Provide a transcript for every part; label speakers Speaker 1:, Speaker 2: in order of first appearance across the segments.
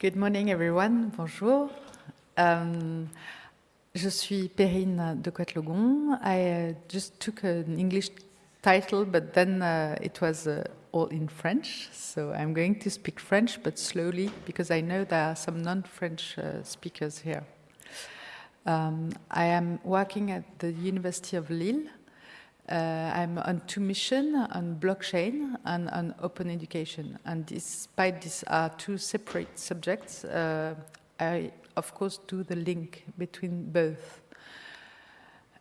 Speaker 1: Good morning everyone, bonjour. Um, je suis Perrine de Coetlogon. I uh, just took an English title, but then uh, it was uh, all in French. So I'm going to speak French, but slowly, because I know there are some non-French uh, speakers here. Um, I am working at the University of Lille. Uh, I'm on two missions, on blockchain and on open education. And despite these are two separate subjects, uh, I, of course, do the link between both.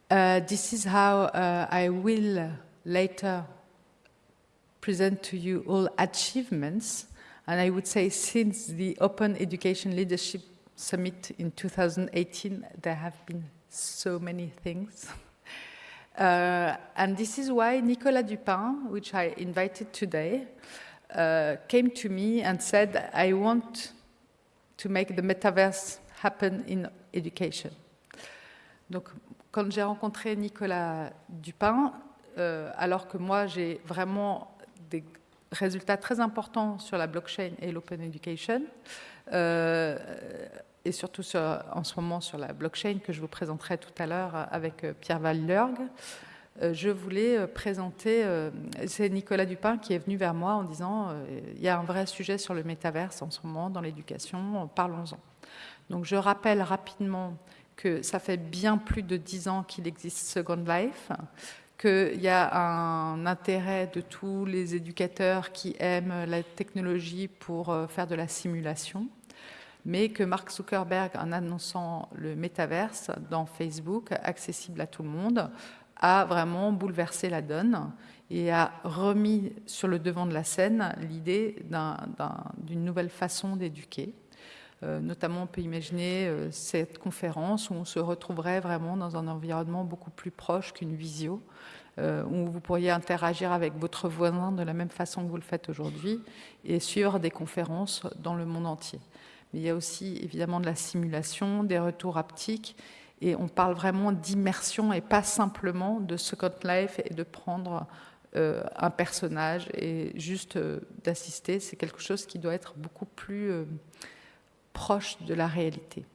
Speaker 1: Uh, this is how I will later present to you all achievements. And I would say since the Open Education Leadership Summit in 2018, there have been so many things. Uh, and this is why Nicolas Dupin, which I invited today, uh, came to me and said, I want to make the metaverse happen in education. Donc, quand j'ai rencontré Nicolas Dupin, euh, alors que moi j'ai vraiment des résultats très importants sur la blockchain et l'open education, euh, et surtout sur, en ce moment sur la blockchain que je vous présenterai tout à l'heure avec euh, Pierre Vallerg, euh, je voulais euh, présenter, c'est Nicolas Dupin qui est venu vers moi en disant il y a un vrai sujet sur le métaverse en ce moment dans l'éducation, parlons-en. Donc je rappelle rapidement que ça fait bien plus de dix ans qu'il existe Second Life, qu'il y a un intérêt de tous les éducateurs qui aiment la technologie pour faire de la simulation, mais que Mark Zuckerberg, en annonçant le métaverse dans Facebook, accessible à tout le monde, a vraiment bouleversé la donne et a remis sur le devant de la scène l'idée d'une nouvelle façon d'éduquer. Euh, notamment, on peut imaginer euh, cette conférence où on se retrouverait vraiment dans un environnement beaucoup plus proche qu'une visio, euh, où vous pourriez interagir avec votre voisin de la même façon que vous le faites aujourd'hui et suivre des conférences dans le monde entier. Il y a aussi évidemment de la simulation, des retours haptiques, et on parle vraiment d'immersion et pas simplement de Second Life et de prendre euh, un personnage et juste euh, d'assister. C'est quelque chose qui doit être beaucoup plus euh, proche de la réalité.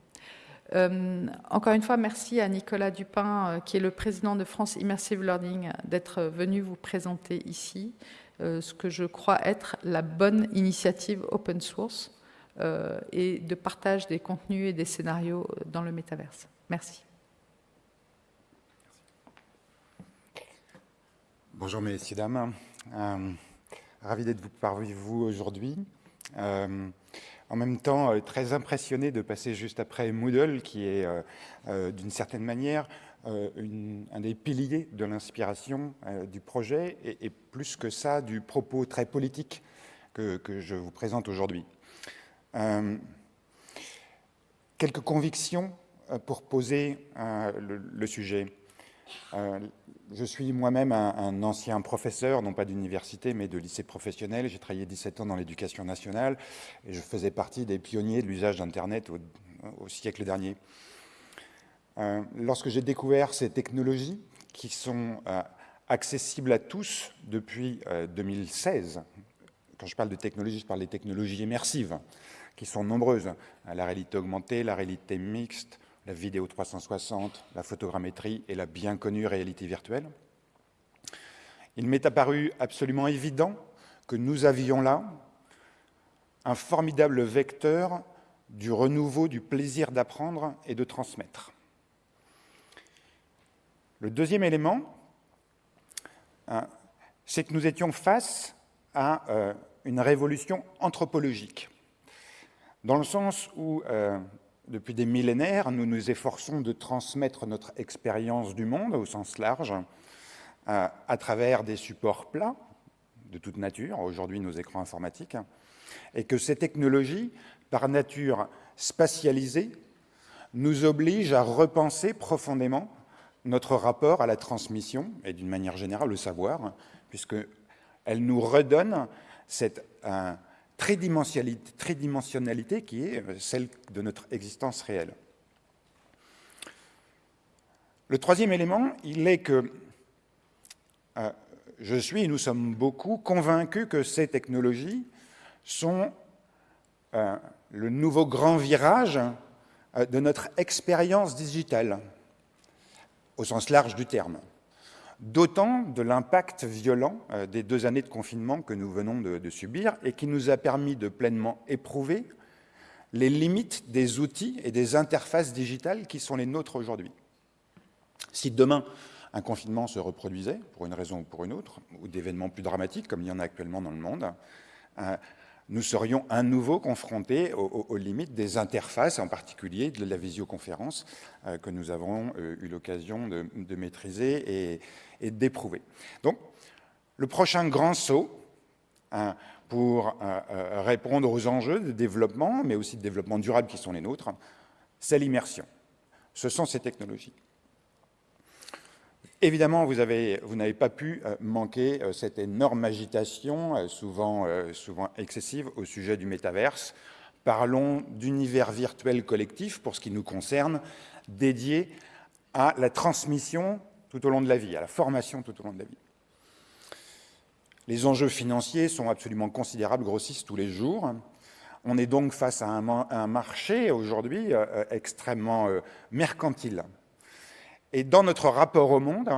Speaker 1: encore une fois, merci à Nicolas Dupin, qui est le président de France Immersive Learning, d'être venu vous présenter ici ce que je crois être la bonne initiative open source et de partage des contenus et des scénarios dans le métaverse. Merci.
Speaker 2: Bonjour messieurs, dames. Euh, ravi d'être parmi vous aujourd'hui. Euh, en même temps, très impressionné de passer juste après Moodle, qui est d'une certaine manière un des piliers de l'inspiration du projet, et, plus que ça, du propos très politique que je vous présente aujourd'hui. Euh, quelques convictions euh, pour poser euh, le, sujet. je suis moi-même un, ancien professeur, non pas d'université, mais de lycée professionnel. J'ai travaillé 17 ans dans l'éducation nationale et je faisais partie des pionniers de l'usage d'Internet au, siècle dernier. lorsque j'ai découvert ces technologies qui sont accessibles à tous depuis 2016, quand je parle de technologies, je parle des technologies immersives, qui sont nombreuses. La réalité augmentée, la réalité mixte, la vidéo 360, la photogrammétrie et la bien connue réalité virtuelle. Il m'est apparu absolument évident que nous avions là un formidable vecteur du renouveau du plaisir d'apprendre et de transmettre. Le deuxième élément, hein, c'est que nous étions face à euh, une révolution anthropologique dans le sens où, euh, depuis des millénaires, nous nous efforçons de transmettre notre expérience du monde au sens large euh, à travers des supports plats de toute nature, aujourd'hui nos écrans informatiques, et que ces technologies, par nature spatialisées, nous obligent à repenser profondément notre rapport à la transmission et d'une manière générale au savoir, puisqu'elles nous redonnent cette, tridimensionnalité, qui est euh, celle de notre existence réelle. Le troisième élément, il est que euh, je suis, et nous sommes beaucoup, convaincus que ces technologies sont euh, le nouveau grand virage de notre expérience digitale, au sens large du terme. D'autant de l'impact violent des deux années de confinement que nous venons de, de subir et qui nous a permis de pleinement éprouver les limites des outils et des interfaces digitales qui sont les nôtres aujourd'hui. Si demain, un confinement se reproduisait, pour une raison ou pour une autre, ou d'événements plus dramatiques, comme il y en a actuellement dans le monde, euh, nous serions à nouveau confrontés aux, limites des interfaces, en particulier de la visioconférence euh, que nous avons euh, eu l'occasion de, maîtriser et, d'éprouver. Donc, le prochain grand saut hein, pour répondre aux enjeux de développement, mais aussi de développement durable qui sont les nôtres, c'est l'immersion. Ce sont ces technologies. Évidemment, vous n'avez pas pu euh, manquer euh, cette énorme agitation, euh, souvent, souvent excessive, au sujet du métaverse. Parlons d'univers virtuel collectif, pour ce qui nous concerne, dédié à la transmission tout au long de la vie, à la formation tout au long de la vie. Les enjeux financiers sont absolument considérables, grossissent tous les jours. On est donc face à un, marché aujourd'hui extrêmement mercantile. Et dans notre rapport au monde,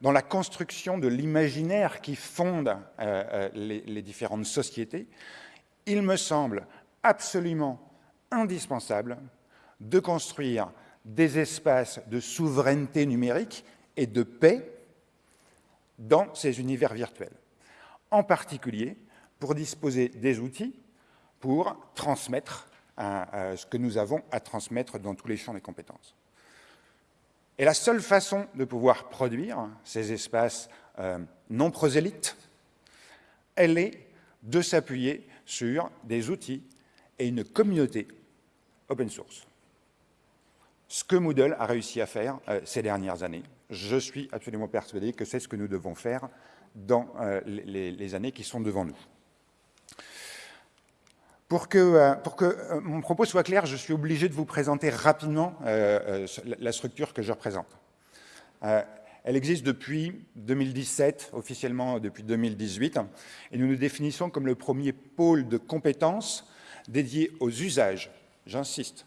Speaker 2: dans la construction de l'imaginaire qui fonde euh, euh, les, différentes sociétés, il me semble absolument indispensable de construire des espaces de souveraineté numérique et de paix dans ces univers virtuels. En particulier, pour disposer des outils pour transmettre euh, ce que nous avons à transmettre dans tous les champs des compétences. Et la seule façon de pouvoir produire ces espaces euh, non prosélytes, elle est de s'appuyer sur des outils et une communauté open source. Ce que Moodle a réussi à faire euh, ces dernières années, je suis absolument persuadé que c'est ce que nous devons faire dans euh, les années qui sont devant nous. Pour que, euh, euh, mon propos soit clair, je suis obligé de vous présenter rapidement euh, la structure que je représente. elle existe depuis 2017, officiellement depuis 2018, et nous nous définissons comme le premier pôle de compétences dédié aux usages, j'insiste,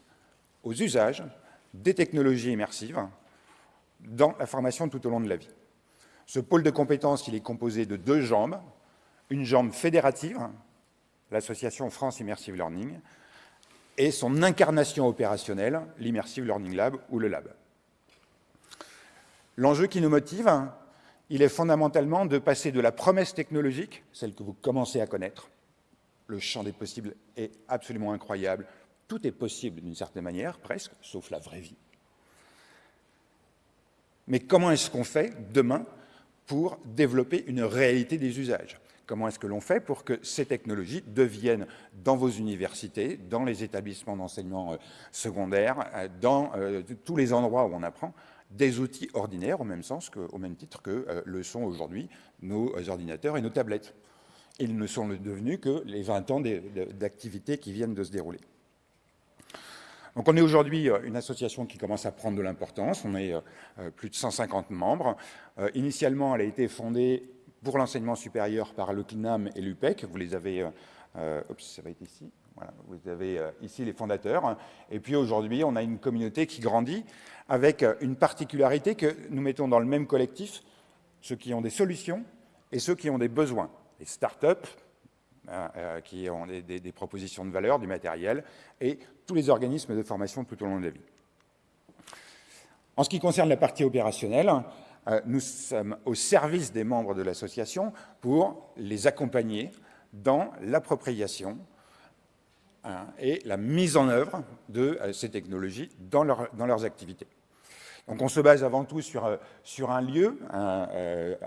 Speaker 2: aux usages des technologies immersives dans la formation tout au long de la vie. Ce pôle de compétences, il est composé de deux jambes, une jambe fédérative, l'association France Immersive Learning, et son incarnation opérationnelle, l'Immersive Learning Lab ou le Lab. L'enjeu qui nous motive, il est fondamentalement de passer de la promesse technologique, celle que vous commencez à connaître, le champ des possibles est absolument incroyable, tout est possible d'une certaine manière, presque, sauf la vraie vie. Mais comment est-ce qu'on fait demain pour développer une réalité des usages? Comment est-ce que l'on fait pour que ces technologies deviennent dans vos universités, dans les établissements d'enseignement euh, secondaire, euh, dans euh, tous les endroits où on apprend, des outils ordinaires au même, sens même titre que le sont aujourd'hui nos ordinateurs et nos tablettes. Ils ne sont devenus que les 20 ans d'activité qui viennent de se dérouler. Donc on est aujourd'hui une association qui commence à prendre de l'importance, on est plus de 150 membres. Initialement, elle a été fondée pour l'enseignement supérieur par le CNAM et l'UPEC. Vous les avez, euh, euh, ça va être ici. Voilà, vous avez euh, ici les fondateurs. Et puis aujourd'hui, on a une communauté qui grandit avec une particularité que nous mettons dans le même collectif, ceux qui ont des solutions et ceux qui ont des besoins. Les start-up, qui ont des, propositions de valeur, du matériel, et tous les organismes de formation tout au long de la vie. En ce qui concerne la partie opérationnelle, nous sommes au service des membres de l'association pour les accompagner dans l'appropriation hein, et la mise en œuvre de euh, ces technologies dans, leurs activités. Donc on se base avant tout sur, euh, un lieu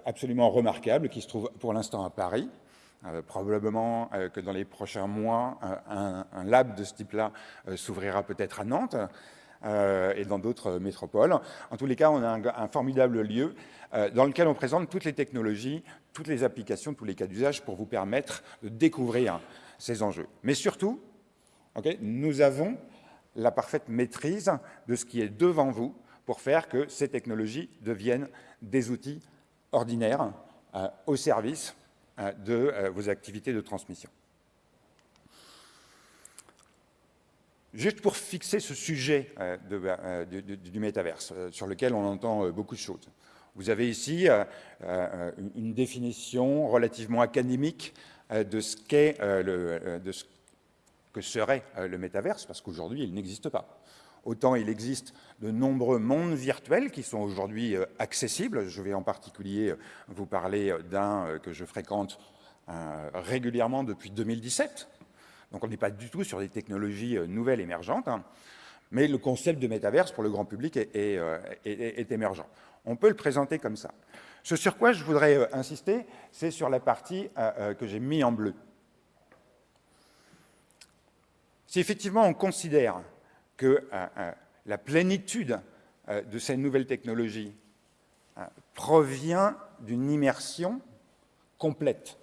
Speaker 2: absolument remarquable qui se trouve pour l'instant à Paris, probablement que dans les prochains mois, un, lab de ce type-là s'ouvrira peut-être à Nantes. Euh, et dans d'autres métropoles. En tous les cas, on a un, formidable lieu euh, dans lequel on présente toutes les technologies, toutes les applications, tous les cas d'usage pour vous permettre de découvrir ces enjeux. Mais surtout, nous avons la parfaite maîtrise de ce qui est devant vous pour faire que ces technologies deviennent des outils ordinaires euh, au service de vos activités de transmission. Juste pour fixer ce sujet du métaverse, sur lequel on entend beaucoup de choses. Vous avez ici une définition relativement académique de ce qu'est de que serait le métaverse, parce qu'aujourd'hui, il n'existe pas. Autant il existe de nombreux mondes virtuels qui sont aujourd'hui euh, accessibles. Je vais en particulier euh, vous parler euh, d'un que je fréquente régulièrement depuis 2017. Donc on n'est pas du tout sur des technologies nouvelles émergentes, hein. mais le concept de métaverse pour le grand public est, émergent. On peut le présenter comme ça. Ce sur quoi je voudrais insister, c'est sur la partie que j'ai mis en bleu. Si effectivement on considère que euh, euh, la plénitude euh, de ces nouvelles technologies provient d'une immersion complète.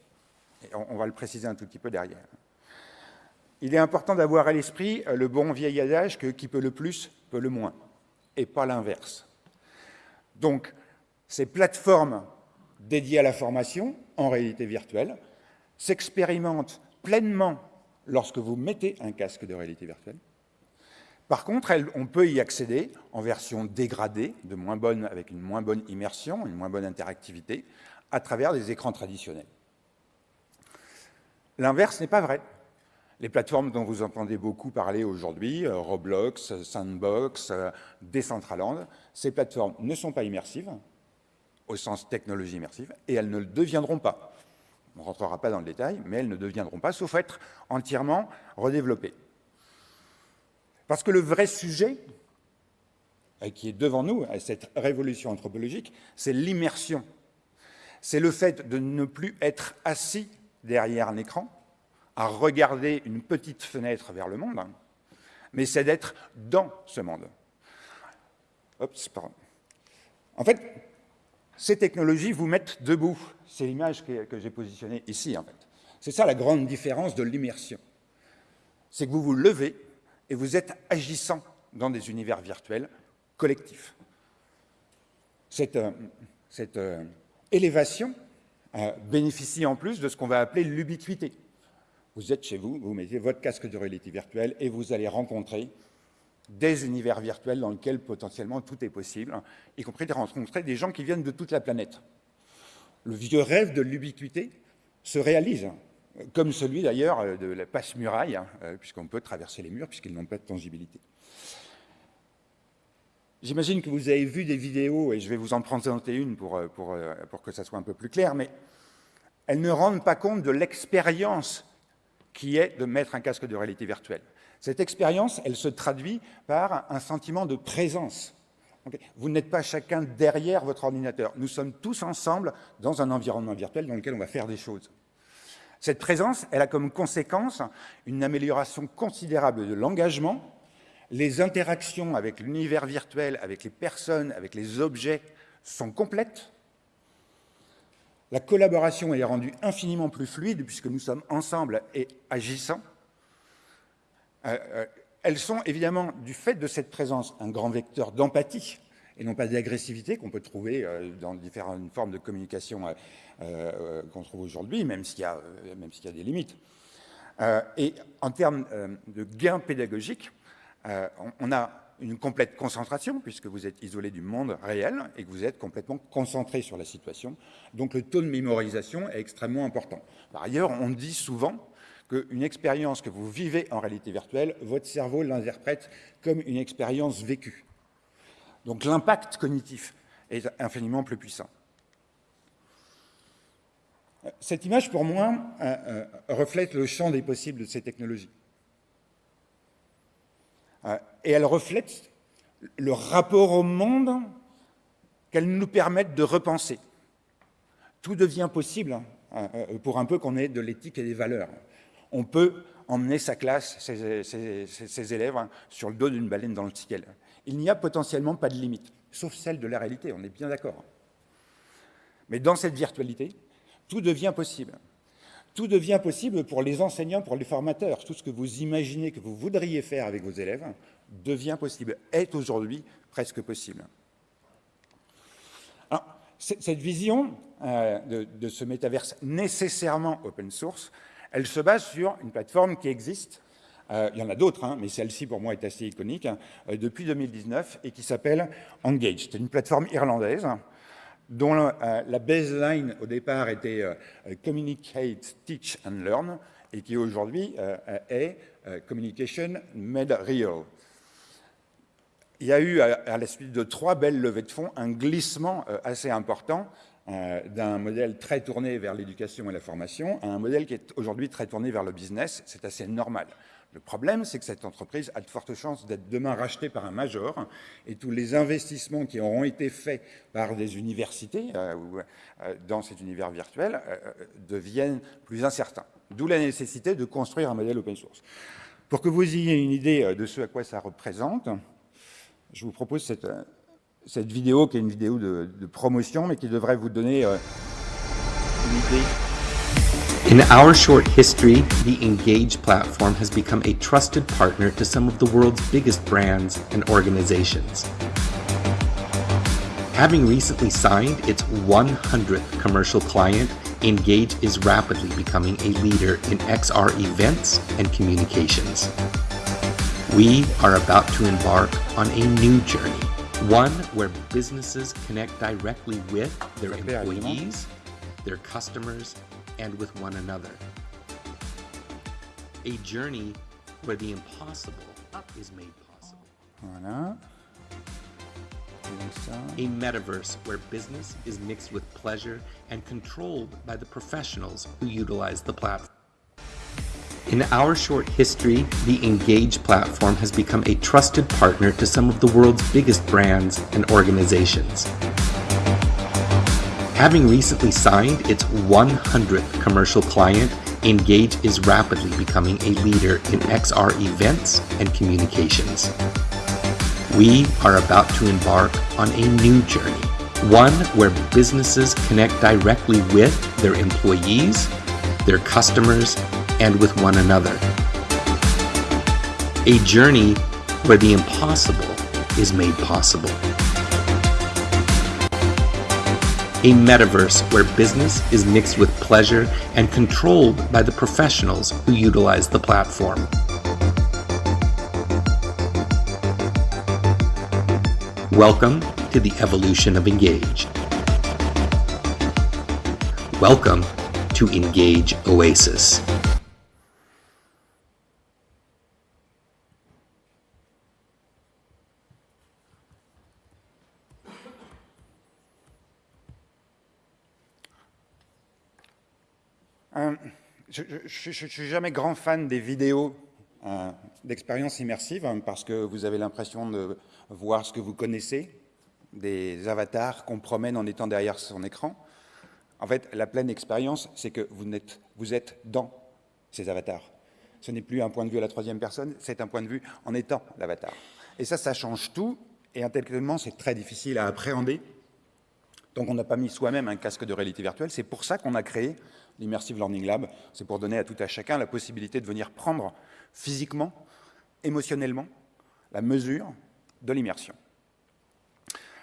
Speaker 2: on, va le préciser un tout petit peu derrière. Il est important d'avoir à l'esprit le bon vieil adage que qui peut le plus peut le moins, et pas l'inverse. Donc, ces plateformes dédiées à la formation, en réalité virtuelle, s'expérimentent pleinement lorsque vous mettez un casque de réalité virtuelle, par contre, on peut y accéder en version dégradée, de moins bonne, avec une moins bonne immersion, une moins bonne interactivité, à travers des écrans traditionnels. L'inverse n'est pas vrai. Les plateformes dont vous entendez beaucoup parler aujourd'hui, euh, Roblox, Sandbox, euh, Decentraland, ces plateformes ne sont pas immersives, au sens technologie immersive, et elles ne le deviendront pas. On ne rentrera pas dans le détail, mais elles ne deviendront pas, sauf être entièrement redéveloppées. Parce que le vrai sujet qui est devant nous, cette révolution anthropologique, c'est l'immersion. C'est le fait de ne plus être assis derrière un écran, à regarder une petite fenêtre vers le monde, mais c'est d'être dans ce monde. En fait, ces technologies vous mettent debout. C'est l'image que, j'ai positionnée ici, en fait. C'est ça la grande différence de l'immersion. C'est que vous vous levez et vous êtes agissant dans des univers virtuels collectifs. Cette, euh, euh, élévation euh, bénéficie en plus de ce qu'on va appeler l'ubiquité. Vous êtes chez vous, vous mettez votre casque de réalité virtuelle et vous allez rencontrer des univers virtuels dans lesquels potentiellement tout est possible, y compris de rencontrer des gens qui viennent de toute la planète. Le vieux rêve de l'ubiquité se réalise comme celui d'ailleurs euh, de la passe-muraille, hein, euh, puisqu'on peut traverser les murs, puisqu'ils n'ont pas de tangibilité. J'imagine que vous avez vu des vidéos, et je vais vous en présenter une pour, euh, pour, pour, que ça soit un peu plus clair, mais elles ne rendent pas compte de l'expérience qui est de mettre un casque de réalité virtuelle. Cette expérience, elle se traduit par un sentiment de présence. Vous n'êtes pas chacun derrière votre ordinateur. Nous sommes tous ensemble dans un environnement virtuel dans lequel on va faire des choses. Cette présence, elle a comme conséquence une amélioration considérable de l'engagement, les interactions avec l'univers virtuel, avec les personnes, avec les objets sont complètes. La collaboration est rendue infiniment plus fluide puisque nous sommes ensemble et agissants. Euh, euh, elles sont évidemment, du fait de cette présence, un grand vecteur d'empathie et non pas d'agressivité qu'on peut trouver euh, dans différentes formes de communication qu'on trouve aujourd'hui, même s'il y, y, a des limites. Et en termes de gains pédagogiques, on, a une complète concentration, puisque vous êtes isolé du monde réel et que vous êtes complètement concentré sur la situation. Donc le taux de mémorisation est extrêmement important. Par ailleurs, on dit souvent qu'une expérience que vous vivez en réalité virtuelle, votre cerveau l'interprète comme une expérience vécue. Donc l'impact cognitif est infiniment plus puissant. Cette image, pour moi, euh, euh, reflète le champ des possibles de ces technologies. Euh, et elle reflète le rapport au monde qu'elles nous permettent de repenser. Tout devient possible hein, pour un peu qu'on ait de l'éthique et des valeurs. On peut emmener sa classe, ses, élèves, hein, sur le dos d'une baleine dans le ciel. Il n'y a potentiellement pas de limite, sauf celle de la réalité, on est bien d'accord. Mais dans cette virtualité, tout devient possible. Tout devient possible pour les enseignants, pour les formateurs. Tout ce que vous imaginez que vous voudriez faire avec vos élèves devient possible, est aujourd'hui presque possible. cette vision euh, de, ce métaverse nécessairement open source, elle se base sur une plateforme qui existe il y en a d'autres, hein, mais celle-ci pour moi est assez iconique, hein, depuis 2019, et qui s'appelle Engage. C'est une plateforme irlandaise dont la baseline au départ était Communicate, Teach and Learn, et qui aujourd'hui est Communication Made Real il y a eu, à la suite de trois belles levées de fonds, un glissement euh, assez important euh, d'un modèle très tourné vers l'éducation et la formation à un modèle qui est aujourd'hui très tourné vers le business. C'est assez normal. Le problème, c'est que cette entreprise a de fortes chances d'être demain rachetée par un major et tous les investissements qui auront été faits par des universités euh, dans cet univers virtuel deviennent plus incertains. D'où la nécessité de construire un modèle open source. Pour que vous ayez une idée de ce à quoi ça représente, je vous propose cette, euh, cette vidéo qui est une vidéo de, de promotion, mais qui devrait vous donner euh, une idée.
Speaker 3: In our short history, the Engage platform has become a trusted partner to some of the world's biggest brands and organizations. Having recently signed its 100th commercial client, Engage is rapidly becoming a leader in XR events and communications. We are about to embark on a new journey, one where businesses connect directly with their employees, their customers, and with one another. A journey where the impossible is made possible.
Speaker 2: Voilà.
Speaker 3: A metaverse where business is mixed with pleasure and controlled by the professionals who utilize the platform. In our short history, the Engage platform has become a trusted partner to some of the world's biggest brands and organizations. Having recently signed its 100th commercial client, Engage is rapidly becoming a leader in XR events and communications. We are about to embark on a new journey, one where businesses connect directly with their employees, their customers, and with one another. A journey where the impossible is made possible. A metaverse where business is mixed with pleasure and controlled by the professionals who utilize the platform. Welcome to the evolution of Engage. Welcome to Engage Oasis.
Speaker 2: Je ne suis jamais grand fan des vidéos euh, d'expérience immersive hein, parce que vous avez l'impression de voir ce que vous connaissez, des avatars qu'on promène en étant derrière son écran. En fait, la pleine expérience, c'est que vous êtes, vous êtes dans ces avatars. Ce n'est plus un point de vue à la troisième personne, c'est un point de vue en étant l'avatar. Et ça, ça change tout, et intellectuellement, c'est très difficile à appréhender. Donc on n'a pas mis soi-même un casque de réalité virtuelle, c'est pour ça qu'on a créé l'Immersive Learning Lab, c'est pour donner à tout à chacun la possibilité de venir prendre physiquement, émotionnellement, la mesure de l'immersion.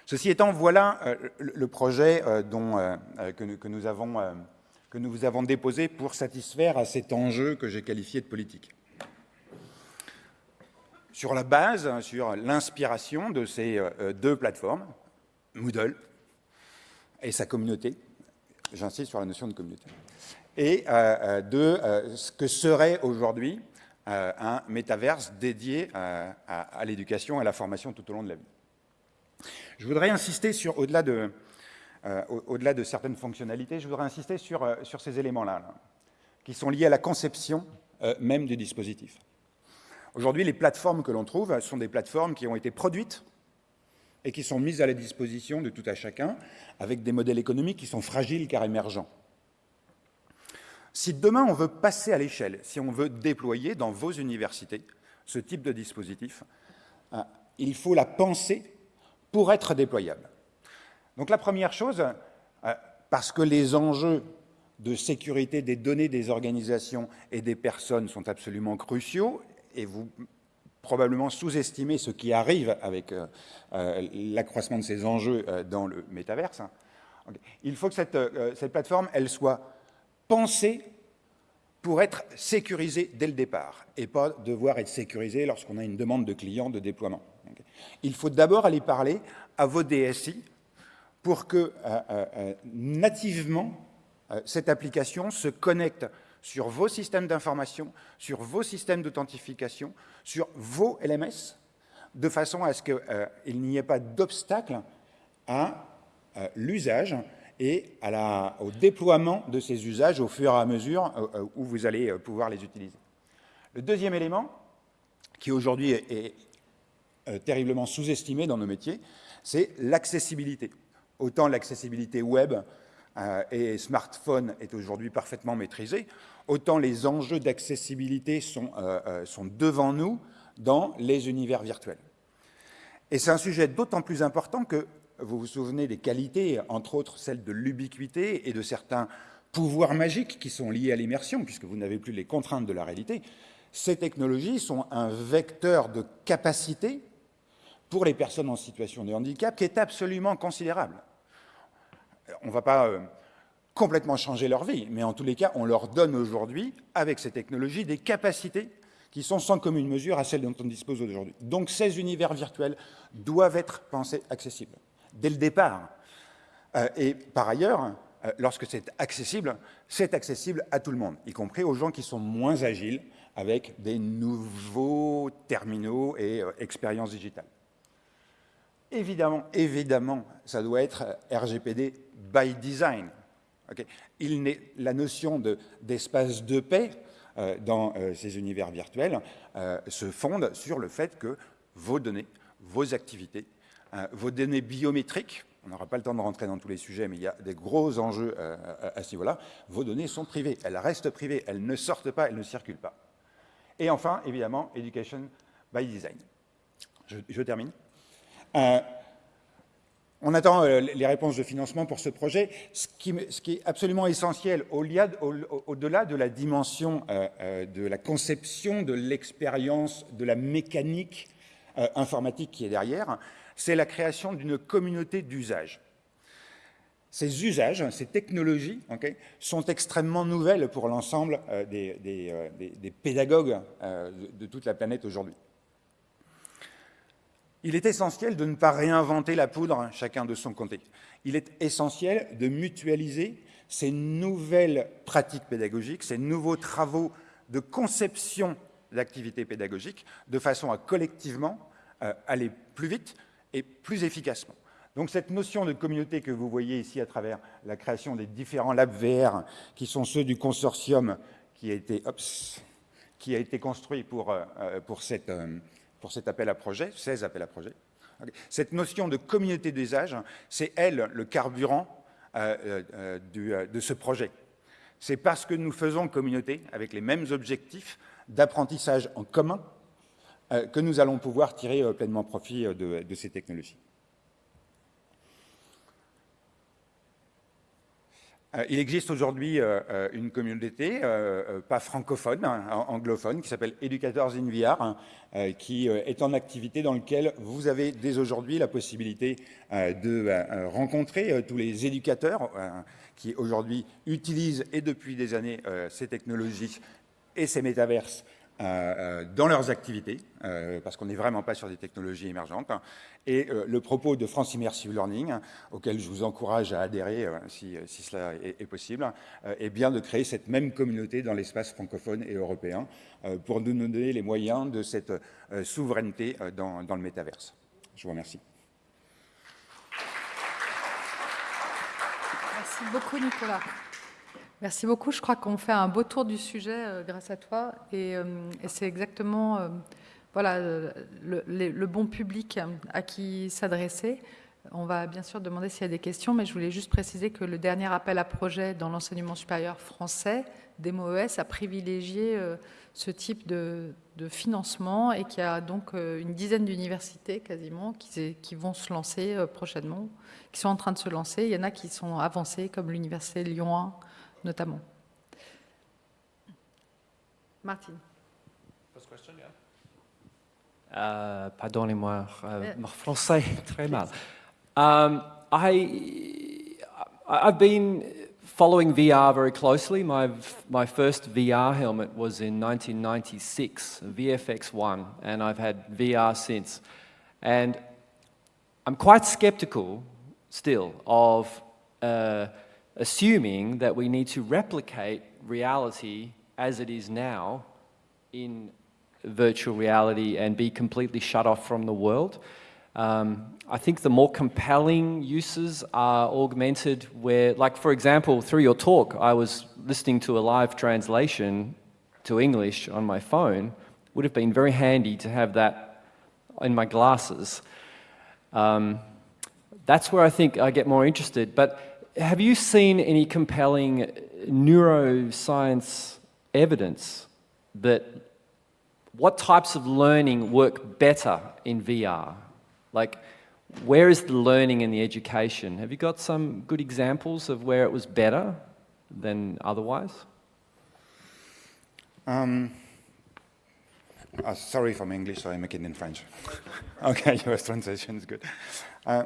Speaker 2: Ceci étant, voilà euh, le, projet euh, euh, que, nous nous avons déposé pour satisfaire à cet enjeu que j'ai qualifié de politique. Sur la base, sur l'inspiration de ces deux plateformes, Moodle et sa communauté, j'insiste sur la notion de communauté, et euh, euh, de euh, ce que serait aujourd'hui un métaverse dédié à, l'éducation et à la formation tout au long de la vie. Je voudrais insister sur, au-delà de, certaines fonctionnalités, je voudrais insister sur ces éléments-là, qui sont liés à la conception même du dispositif. Aujourd'hui, les plateformes que l'on trouve sont des plateformes qui ont été produites et qui sont mises à la disposition de tout à chacun avec des modèles économiques qui sont fragiles car émergents. Si demain on veut passer à l'échelle, si on veut déployer dans vos universités ce type de dispositif, euh, il faut la penser pour être déployable. Donc la première chose, euh, parce que les enjeux de sécurité des données des organisations et des personnes sont absolument cruciaux, et vous probablement sous-estimez ce qui arrive avec euh, l'accroissement de ces enjeux dans le métaverse, il faut que cette, plateforme elle soit penser pour être sécurisé dès le départ et pas devoir être sécurisé lorsqu'on a une demande de client de déploiement. Il faut d'abord aller parler à vos DSI pour que euh, euh, euh, nativement cette application se connecte sur vos systèmes d'information, sur vos systèmes d'authentification, sur vos LMS, de façon à ce qu'il n'y ait pas d'obstacle à l'usage et au déploiement de ces usages au fur et à mesure euh, euh, où vous allez euh, pouvoir les utiliser. Le deuxième élément, qui aujourd'hui est, terriblement sous-estimé dans nos métiers, c'est l'accessibilité. Autant l'accessibilité web et smartphone est aujourd'hui parfaitement maîtrisée, autant les enjeux d'accessibilité sont, sont devant nous dans les univers virtuels. Et c'est un sujet d'autant plus important que vous vous souvenez des qualités, entre autres celles de l'ubiquité et de certains pouvoirs magiques qui sont liés à l'immersion, puisque vous n'avez plus les contraintes de la réalité. Ces technologies sont un vecteur de capacité pour les personnes en situation de handicap qui est absolument considérable. On ne va pas euh, complètement changer leur vie, mais en tous les cas, on leur donne aujourd'hui, avec ces technologies, des capacités qui sont sans commune mesure à celles dont on dispose aujourd'hui. Donc ces univers virtuels doivent être pensés accessibles dès le départ. Euh, et par ailleurs, euh, lorsque c'est accessible, c'est accessible à tout le monde, y compris aux gens qui sont moins agiles avec des nouveaux terminaux et expériences digitales. Évidemment, évidemment, ça doit être RGPD by design. Il la notion d'espace de, paix dans ces univers virtuels se fonde sur le fait que vos données, vos activités euh, vos données biométriques, on n'aura pas le temps de rentrer dans tous les sujets, mais il y a des gros enjeux euh, à ce niveau-là, vos données sont privées, elles restent privées, elles ne sortent pas, elles ne circulent pas. Et enfin, évidemment, Education by Design. Je, termine. Euh, on attend les réponses de financement pour ce projet. Ce qui, est absolument essentiel, au-delà de la dimension de la conception, de l'expérience, de la mécanique informatique qui est derrière, c'est la création d'une communauté d'usage. Ces usages, ces technologies sont extrêmement nouvelles pour l'ensemble euh, euh, des, pédagogues euh, de, toute la planète aujourd'hui. Il est essentiel de ne pas réinventer la poudre chacun de son côté. Il est essentiel de mutualiser ces nouvelles pratiques pédagogiques, ces nouveaux travaux de conception d'activités pédagogiques, de façon à collectivement aller plus vite, et plus efficacement. Donc cette notion de communauté que vous voyez ici à travers la création des différents labs VR, qui sont ceux du consortium qui a été, qui a été construit pour, euh, pour, cette, euh, pour cet appel à projet, 16 appels à projet. Cette notion de communauté d'usage, c'est elle le carburant euh, de ce projet. C'est parce que nous faisons communauté avec les mêmes objectifs d'apprentissage en commun euh, que nous allons pouvoir tirer euh, pleinement profit euh, de, ces technologies. Il existe aujourd'hui une communauté, pas francophone, hein, anglophone, qui s'appelle Educators in VR, hein, qui est en activité dans lequel vous avez dès aujourd'hui la possibilité de rencontrer tous les éducateurs qui aujourd'hui utilisent et depuis des années ces technologies et ces métaverses euh, euh, dans leurs activités, euh, parce qu'on n'est vraiment pas sur des technologies émergentes. Et le propos de France Immersive Learning, auquel je vous encourage à adhérer si, cela est, possible, est bien de créer cette même communauté dans l'espace francophone et européen pour nous donner les moyens de cette souveraineté dans, dans le métaverse. Je vous remercie.
Speaker 1: Merci beaucoup, Nicolas. Merci beaucoup. Je crois qu'on fait un beau tour du sujet euh, grâce à toi. Et, euh, c'est exactement euh, voilà, le, bon public à qui s'adresser. On va bien sûr demander s'il y a des questions, mais je voulais juste préciser que le dernier appel à projet dans l'enseignement supérieur français, DEMOES, a privilégié ce type de, financement et qu'il y a donc une dizaine d'universités quasiment qui, vont se lancer prochainement, qui sont en train de se lancer. Il y en a qui sont avancées, comme l'université Lyon 1, notamment. Martine.
Speaker 4: Question, uh, Pardonnez-moi, uh, mon français très mal. Um, I, I've been following VR very closely. My, my first VR helmet was in 1996, VFX1, and I've had VR since. And I'm quite skeptical still of uh, assuming that we need to replicate reality as it is now in virtual reality and be completely shut off from the world. Um, I think the more compelling uses are augmented where, like for example, through your talk, I was listening to a live translation to English on my phone. Would have been very handy to have that in my glasses. Um, that's where I think I get more interested. But have you seen any compelling neuroscience evidence that what types of learning work better in VR? Like, where is the learning and the education? Have you got some good examples of where it was better than otherwise?
Speaker 2: Um, uh, sorry for my English, so I make it in French. okay, your translation is good. Uh,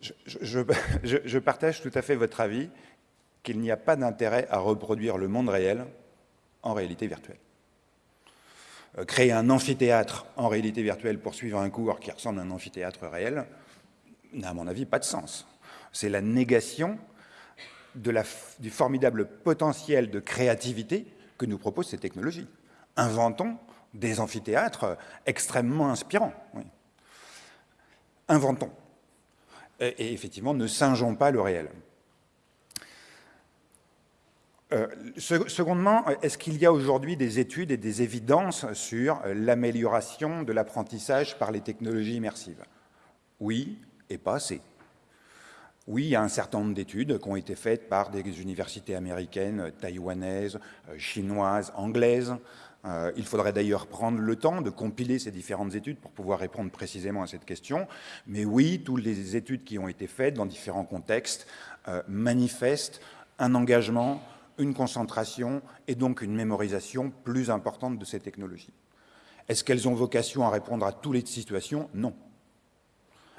Speaker 2: je, partage tout à fait votre avis qu'il n'y a pas d'intérêt à reproduire le monde réel en réalité virtuelle. Euh, créer un amphithéâtre en réalité virtuelle pour suivre un cours qui ressemble à un amphithéâtre réel n'a, à mon avis, pas de sens. C'est la négation du formidable potentiel de créativité que nous proposent ces technologies. Inventons des amphithéâtres extrêmement inspirants. Inventons. Et, et effectivement, ne singeons pas le réel. Euh, secondement, est-ce qu'il y a aujourd'hui des études et des évidences sur l'amélioration de l'apprentissage par les technologies immersives? Oui, et pas assez. Oui, il y a un certain nombre d'études qui ont été faites par des universités américaines, taïwanaises, euh, chinoises, anglaises. Euh, il faudrait d'ailleurs prendre le temps de compiler ces différentes études pour pouvoir répondre précisément à cette question. Mais oui, toutes les études qui ont été faites dans différents contextes euh, manifestent un engagement une concentration et donc une mémorisation plus importante de ces technologies. Est-ce qu'elles ont vocation à répondre à toutes les situations? Non.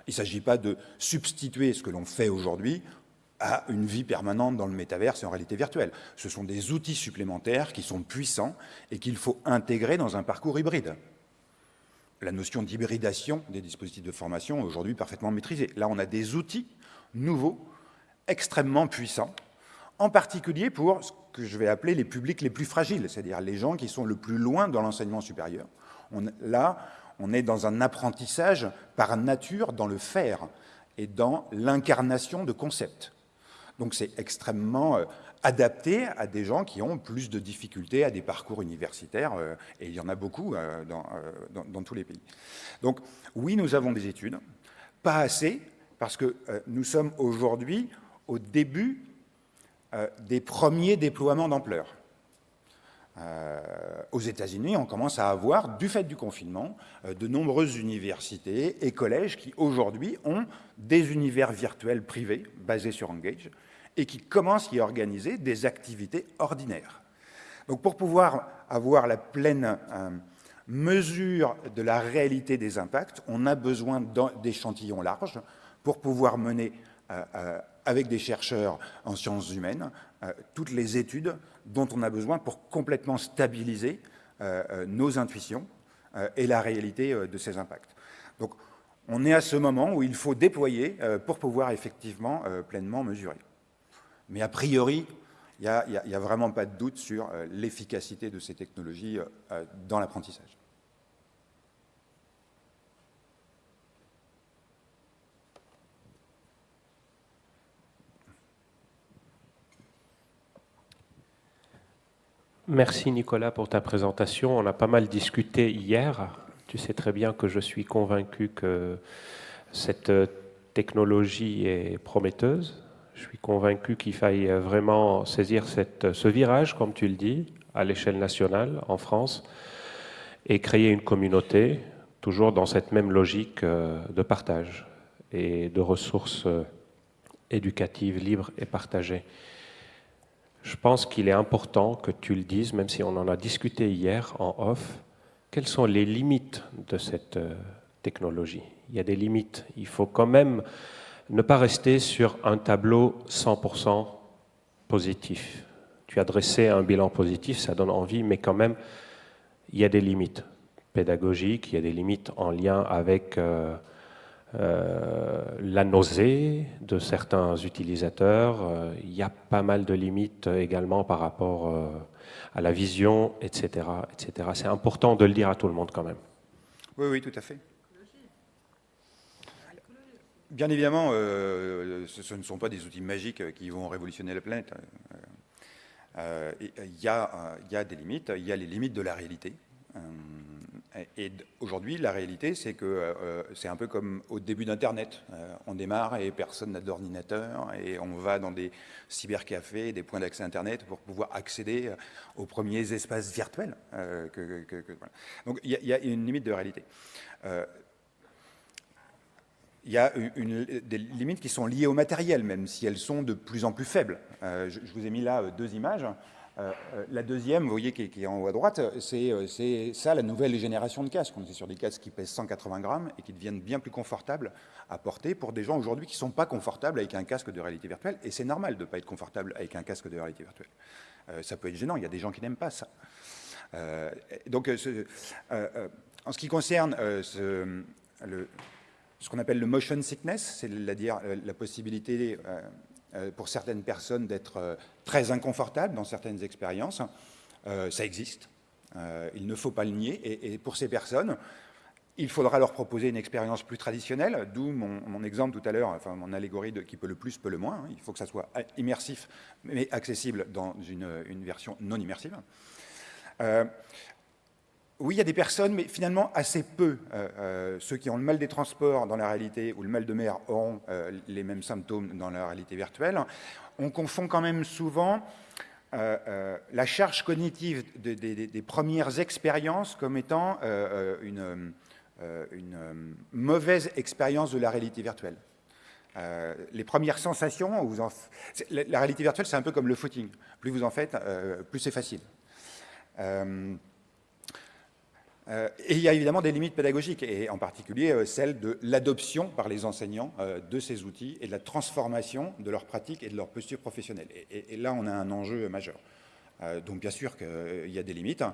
Speaker 2: Il ne s'agit pas de substituer ce que l'on fait aujourd'hui à une vie permanente dans le métaverse et en réalité virtuelle. Ce sont des outils supplémentaires qui sont puissants et qu'il faut intégrer dans un parcours hybride. La notion d'hybridation des dispositifs de formation est aujourd'hui parfaitement maîtrisée. Là, on a des outils nouveaux, extrêmement puissants, en particulier pour ce que je vais appeler les publics les plus fragiles, c'est-à-dire les gens qui sont le plus loin dans l'enseignement supérieur. Là, on est dans un apprentissage par nature dans le faire et dans l'incarnation de concepts. Donc c'est extrêmement euh, adapté à des gens qui ont plus de difficultés à des parcours universitaires, euh, et il y en a beaucoup euh, dans, tous les pays. Donc oui, nous avons des études, pas assez, parce que nous sommes aujourd'hui au début des premiers déploiements d'ampleur. Aux États-Unis, on commence à avoir, du fait du confinement, de nombreuses universités et collèges qui, aujourd'hui, ont des univers virtuels privés basés sur Engage et qui commencent à y organiser des activités ordinaires. Donc, pour pouvoir avoir la pleine euh, mesure de la réalité des impacts, on a besoin d'échantillons larges pour pouvoir mener euh, euh, avec des chercheurs en sciences humaines, toutes les études dont on a besoin pour complètement stabiliser nos intuitions et la réalité de ces impacts. Donc, on est à ce moment où il faut déployer pour pouvoir effectivement pleinement mesurer. Mais a priori, il n'y a, a, vraiment pas de doute sur l'efficacité de ces technologies dans l'apprentissage.
Speaker 5: Merci Nicolas pour ta présentation. On a pas mal discuté hier. Tu sais très bien que je suis convaincu que cette technologie est prometteuse. Je suis convaincu qu'il faille vraiment saisir ce virage, comme tu le dis, à l'échelle nationale, en France, et créer une communauté, toujours dans cette même logique euh, de partage et de ressources euh, éducatives libres et partagées. Je pense qu'il est important que tu le dises, même si on en a discuté hier en off, quelles sont les limites de cette euh, technologie? Il y a des limites. Il faut quand même ne pas rester sur un tableau 100% positif. Tu as dressé un bilan positif, ça donne envie, mais quand même, il y a des limites pédagogiques, il y a des limites en lien avec euh, euh, la nausée de certains utilisateurs. Euh, il y a pas mal de limites également par rapport à la vision, etc. etc. C'est important de le dire à tout le monde quand même.
Speaker 2: Oui, oui, tout à fait. Bien évidemment, ce, ne sont pas des outils magiques qui vont révolutionner la planète. Il y, a des limites, il y a les limites de la réalité. Et aujourd'hui, la réalité, c'est que euh, c'est un peu comme au début d'Internet. Euh, on démarre et personne n'a d'ordinateur et on va dans des cybercafés, des points d'accès Internet pour pouvoir accéder euh, aux premiers espaces virtuels. Donc il y, a une limite de réalité. Il y a des limites qui sont liées au matériel, même si elles sont de plus en plus faibles. je, vous ai mis là deux images. Euh, euh, la deuxième, vous voyez, qui est, en haut à droite, euh, c'est ça la nouvelle génération de casques. On est sur des casques qui pèsent 180 grammes et qui deviennent bien plus confortables à porter pour des gens aujourd'hui qui ne sont pas confortables avec un casque de réalité virtuelle. Et c'est normal de ne pas être confortable avec un casque de réalité virtuelle. ça peut être gênant, il y a des gens qui n'aiment pas ça. donc, en ce qui concerne ce, ce qu'on appelle le motion sickness, c'est-à-dire la possibilité euh, pour certaines personnes d'être euh, très inconfortables dans certaines expériences. Euh, ça existe. il ne faut pas le nier. Et, pour ces personnes, il faudra leur proposer une expérience plus traditionnelle, d'où mon, exemple tout à l'heure, enfin mon allégorie de qui peut le plus, peut le moins. Il faut que ça soit immersif, mais accessible dans une, version non immersive. Oui, il y a des personnes, mais finalement assez peu. Euh, euh, ceux qui ont le mal des transports dans la réalité ou le mal de mer auront euh, les mêmes symptômes dans la réalité virtuelle. On confond quand même souvent la charge cognitive des premières expériences comme étant une, mauvaise expérience de la réalité virtuelle. les premières sensations, la, réalité virtuelle, c'est un peu comme le footing. Plus vous en faites, plus c'est facile. Et il y a évidemment des limites pédagogiques, et en particulier euh, celle de l'adoption par les enseignants euh, de ces outils et de la transformation de leur pratique et de leur posture professionnelle. Et, là, on a un enjeu majeur. donc bien sûr qu'il y a des limites, hein,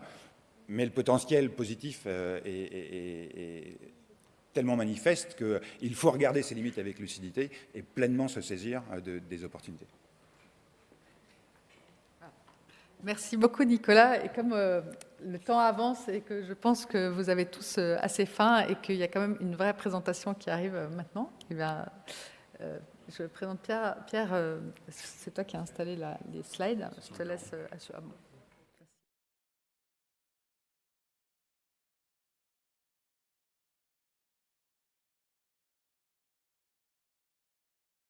Speaker 2: mais le potentiel positif est, tellement manifeste qu'il faut regarder ces limites avec lucidité et pleinement se saisir des opportunités.
Speaker 1: Merci beaucoup Nicolas. Et comme euh, le temps avance et que je pense que vous avez tous euh, assez faim et qu'il y a quand même une vraie présentation qui arrive euh, maintenant, eh bien, je présente Pierre. Pierre, c'est toi qui as installé les slides. Je te laisse.